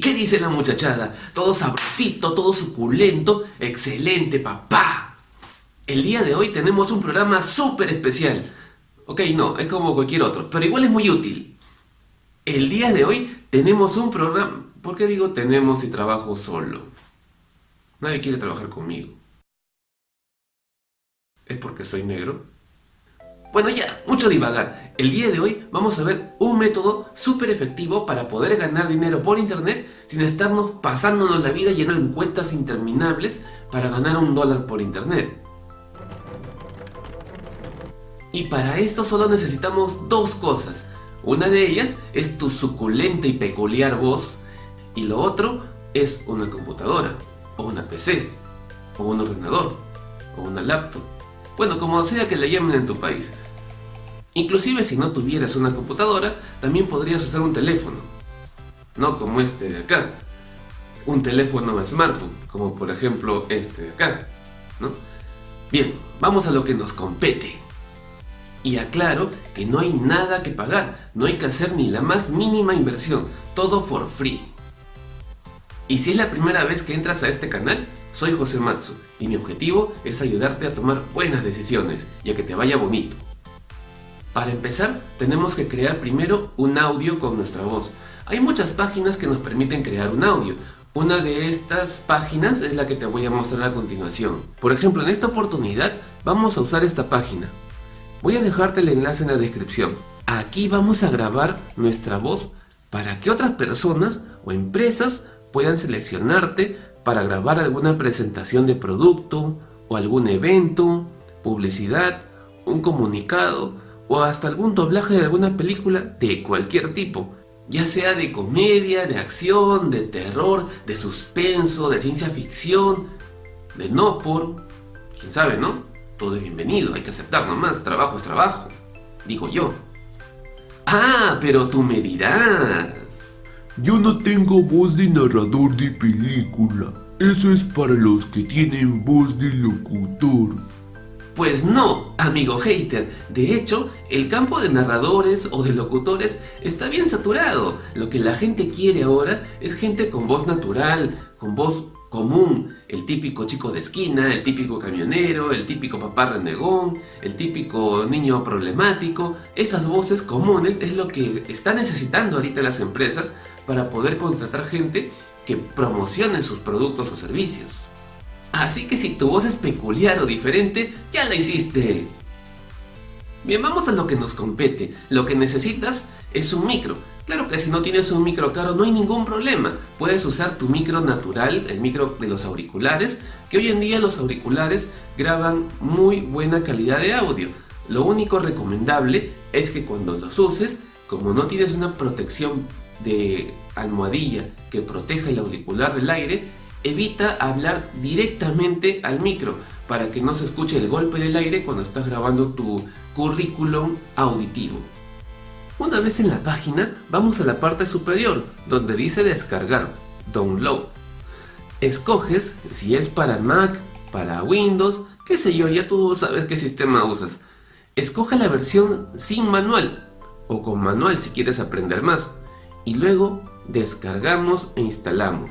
¿Qué dice la muchachada? Todo sabrosito, todo suculento. ¡Excelente, papá! El día de hoy tenemos un programa súper especial. Ok, no, es como cualquier otro, pero igual es muy útil. El día de hoy tenemos un programa... ¿Por qué digo tenemos si trabajo solo? Nadie quiere trabajar conmigo. ¿Es porque soy negro? Bueno ya, mucho divagar. El día de hoy vamos a ver un método súper efectivo para poder ganar dinero por internet sin estarnos pasándonos la vida lleno en cuentas interminables para ganar un dólar por internet. Y para esto solo necesitamos dos cosas. Una de ellas es tu suculenta y peculiar voz y lo otro es una computadora, o una PC, o un ordenador, o una laptop. Bueno, como sea que le llamen en tu país. Inclusive si no tuvieras una computadora, también podrías usar un teléfono. No como este de acá. Un teléfono smartphone, como por ejemplo este de acá. ¿no? Bien, vamos a lo que nos compete. Y aclaro que no hay nada que pagar, no hay que hacer ni la más mínima inversión, todo for free. Y si es la primera vez que entras a este canal, soy José Matsu y mi objetivo es ayudarte a tomar buenas decisiones y a que te vaya bonito. Para empezar, tenemos que crear primero un audio con nuestra voz. Hay muchas páginas que nos permiten crear un audio. Una de estas páginas es la que te voy a mostrar a continuación. Por ejemplo, en esta oportunidad vamos a usar esta página. Voy a dejarte el enlace en la descripción. Aquí vamos a grabar nuestra voz para que otras personas o empresas puedan seleccionarte para grabar alguna presentación de producto o algún evento, publicidad, un comunicado o hasta algún doblaje de alguna película de cualquier tipo, ya sea de comedia, de acción, de terror, de suspenso, de ciencia ficción, de no por, quién sabe, ¿no? Todo es bienvenido, hay que aceptar nomás, trabajo es trabajo, digo yo. Ah, pero tú me dirás. Yo no tengo voz de narrador de película, eso es para los que tienen voz de locutor. Pues no, amigo hater. De hecho, el campo de narradores o de locutores está bien saturado. Lo que la gente quiere ahora es gente con voz natural, con voz común. El típico chico de esquina, el típico camionero, el típico papá renegón, el típico niño problemático. Esas voces comunes es lo que están necesitando ahorita las empresas para poder contratar gente que promocione sus productos o servicios. Así que si tu voz es peculiar o diferente, ya la hiciste. Bien, vamos a lo que nos compete. Lo que necesitas es un micro. Claro que si no tienes un micro caro no hay ningún problema. Puedes usar tu micro natural, el micro de los auriculares, que hoy en día los auriculares graban muy buena calidad de audio. Lo único recomendable es que cuando los uses, como no tienes una protección de almohadilla que proteja el auricular del aire, evita hablar directamente al micro para que no se escuche el golpe del aire cuando estás grabando tu currículum auditivo. Una vez en la página, vamos a la parte superior donde dice descargar, download. Escoges si es para Mac, para Windows, qué sé yo, ya tú sabes qué sistema usas. Escoge la versión sin manual o con manual si quieres aprender más y luego descargamos e instalamos.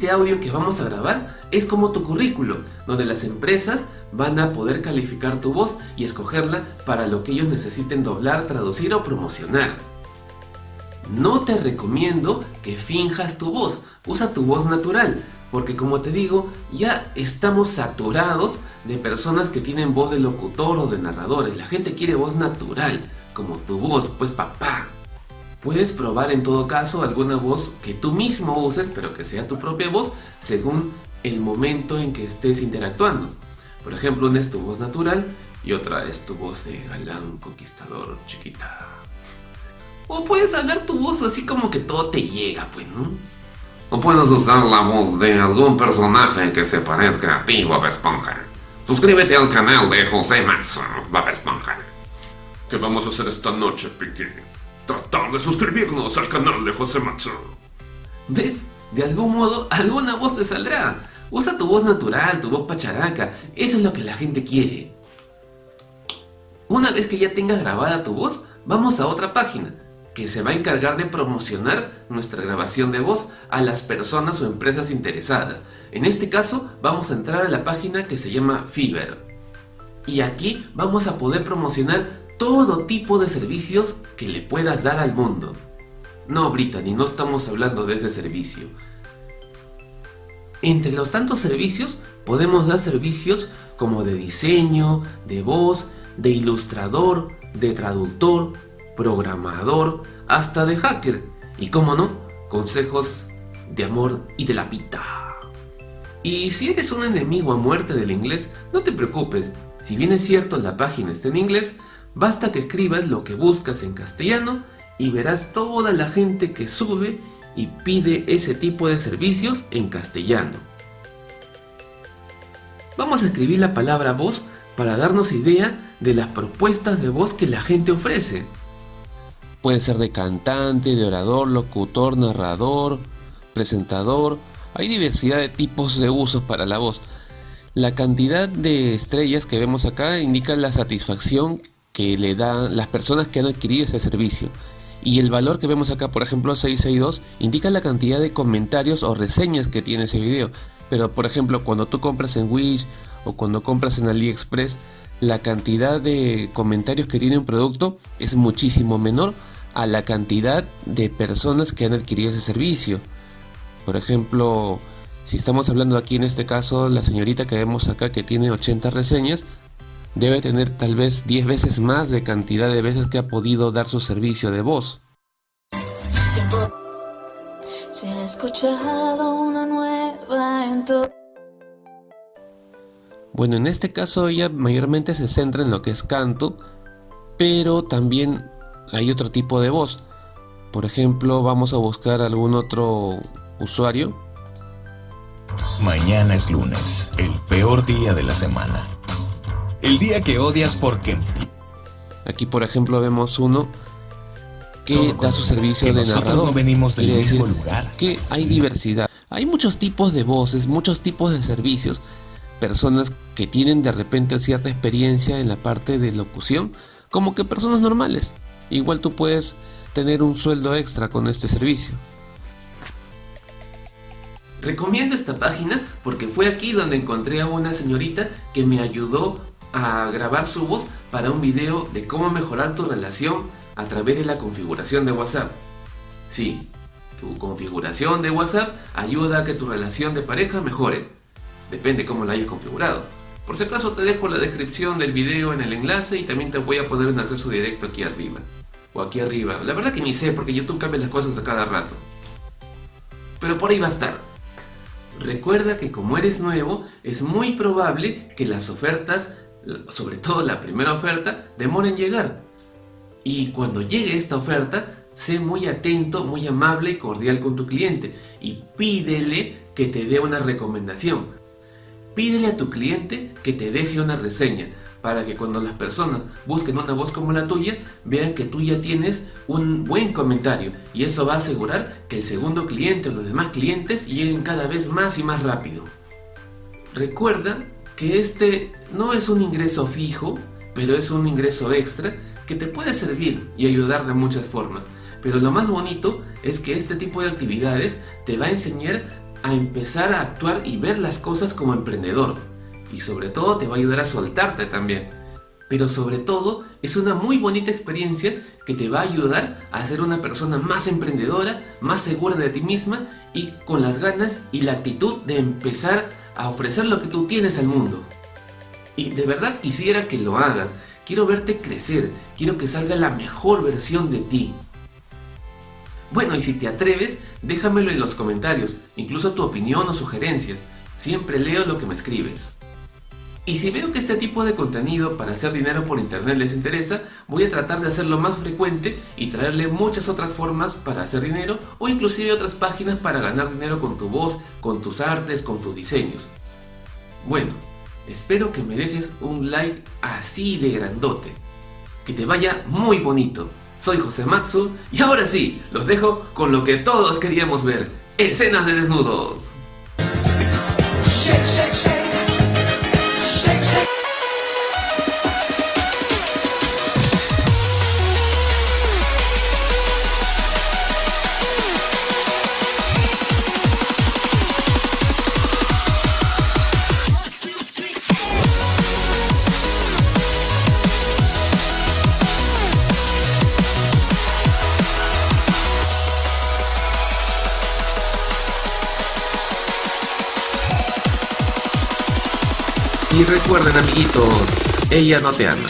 Este audio que vamos a grabar es como tu currículo, donde las empresas van a poder calificar tu voz y escogerla para lo que ellos necesiten doblar, traducir o promocionar. No te recomiendo que finjas tu voz, usa tu voz natural, porque como te digo, ya estamos saturados de personas que tienen voz de locutor o de narradores. La gente quiere voz natural, como tu voz, pues papá. Puedes probar en todo caso alguna voz que tú mismo uses, pero que sea tu propia voz, según el momento en que estés interactuando. Por ejemplo, una es tu voz natural y otra es tu voz de galán conquistador chiquita. O puedes hablar tu voz así como que todo te llega, pues, ¿no? O puedes usar la voz de algún personaje que se parezca a ti, Bob Esponja. Suscríbete al canal de José Matson, Bob Esponja. ¿Qué vamos a hacer esta noche, Piqui? Tratar de suscribirnos al canal de José Matsu. ¿Ves? De algún modo, alguna voz te saldrá. Usa tu voz natural, tu voz pacharaca. Eso es lo que la gente quiere. Una vez que ya tengas grabada tu voz, vamos a otra página. que se va a encargar de promocionar nuestra grabación de voz a las personas o empresas interesadas. En este caso vamos a entrar a la página que se llama Fiverr. Y aquí vamos a poder promocionar todo tipo de servicios que le puedas dar al mundo. No, Brittany, no estamos hablando de ese servicio. Entre los tantos servicios podemos dar servicios como de diseño, de voz, de ilustrador, de traductor, programador, hasta de hacker. Y como no, consejos de amor y de la pita. Y si eres un enemigo a muerte del inglés, no te preocupes. Si bien es cierto la página está en inglés, basta que escribas lo que buscas en castellano y verás toda la gente que sube y pide ese tipo de servicios en castellano. Vamos a escribir la palabra voz para darnos idea de las propuestas de voz que la gente ofrece. Puede ser de cantante, de orador, locutor, narrador, presentador. Hay diversidad de tipos de usos para la voz. La cantidad de estrellas que vemos acá indica la satisfacción que le dan las personas que han adquirido ese servicio. Y el valor que vemos acá, por ejemplo 662, indica la cantidad de comentarios o reseñas que tiene ese video. Pero por ejemplo, cuando tú compras en Wish o cuando compras en AliExpress, la cantidad de comentarios que tiene un producto es muchísimo menor a la cantidad de personas que han adquirido ese servicio. Por ejemplo, si estamos hablando aquí en este caso, la señorita que vemos acá que tiene 80 reseñas, debe tener tal vez 10 veces más de cantidad de veces que ha podido dar su servicio de voz. Se ha escuchado una nueva en bueno, en este caso ella mayormente se centra en lo que es canto, pero también hay otro tipo de voz. Por ejemplo, vamos a buscar algún otro usuario. Mañana es lunes, el peor día de la semana. El día que odias porque... Aquí por ejemplo vemos uno que da su servicio de narrador. No venimos del mismo lugar. Que hay diversidad. Hay muchos tipos de voces, muchos tipos de servicios. Personas que tienen de repente cierta experiencia en la parte de locución, como que personas normales. Igual tú puedes tener un sueldo extra con este servicio. Recomiendo esta página porque fue aquí donde encontré a una señorita que me ayudó a grabar su voz para un video de cómo mejorar tu relación a través de la configuración de WhatsApp. Sí, tu configuración de WhatsApp ayuda a que tu relación de pareja mejore. Depende cómo la hayas configurado. Por si acaso te dejo la descripción del video en el enlace y también te voy a poner un acceso directo aquí arriba. O aquí arriba. La verdad que ni sé porque YouTube cambia las cosas a cada rato. Pero por ahí va a estar. Recuerda que como eres nuevo, es muy probable que las ofertas, sobre todo la primera oferta, demoren en llegar. Y cuando llegue esta oferta, sé muy atento, muy amable y cordial con tu cliente y pídele que te dé una recomendación. Pídele a tu cliente que te deje una reseña para que cuando las personas busquen una voz como la tuya, vean que tú ya tienes un buen comentario y eso va a asegurar que el segundo cliente o los demás clientes lleguen cada vez más y más rápido. Recuerda que este no es un ingreso fijo, pero es un ingreso extra que te puede servir y ayudar de muchas formas. Pero lo más bonito es que este tipo de actividades te va a enseñar a empezar a actuar y ver las cosas como emprendedor y sobre todo te va a ayudar a soltarte también. Pero sobre todo es una muy bonita experiencia que te va a ayudar a ser una persona más emprendedora, más segura de ti misma y con las ganas y la actitud de empezar a ofrecer lo que tú tienes al mundo. Y de verdad quisiera que lo hagas, quiero verte crecer, quiero que salga la mejor versión de ti. Bueno, y si te atreves, déjamelo en los comentarios, incluso tu opinión o sugerencias. Siempre leo lo que me escribes. Y si veo que este tipo de contenido para hacer dinero por internet les interesa, voy a tratar de hacerlo más frecuente y traerle muchas otras formas para hacer dinero o inclusive otras páginas para ganar dinero con tu voz, con tus artes, con tus diseños. Bueno, espero que me dejes un like así de grandote. Que te vaya muy bonito. Soy José Matsu y ahora sí, los dejo con lo que todos queríamos ver, escenas de desnudos. Y recuerden amiguitos, ella no te ama.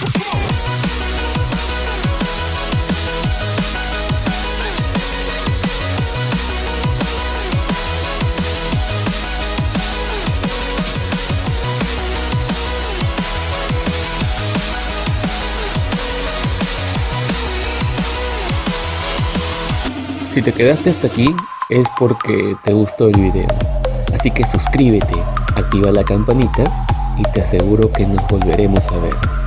Si te quedaste hasta aquí es porque te gustó el video. Así que suscríbete, activa la campanita y te aseguro que nos volveremos a ver.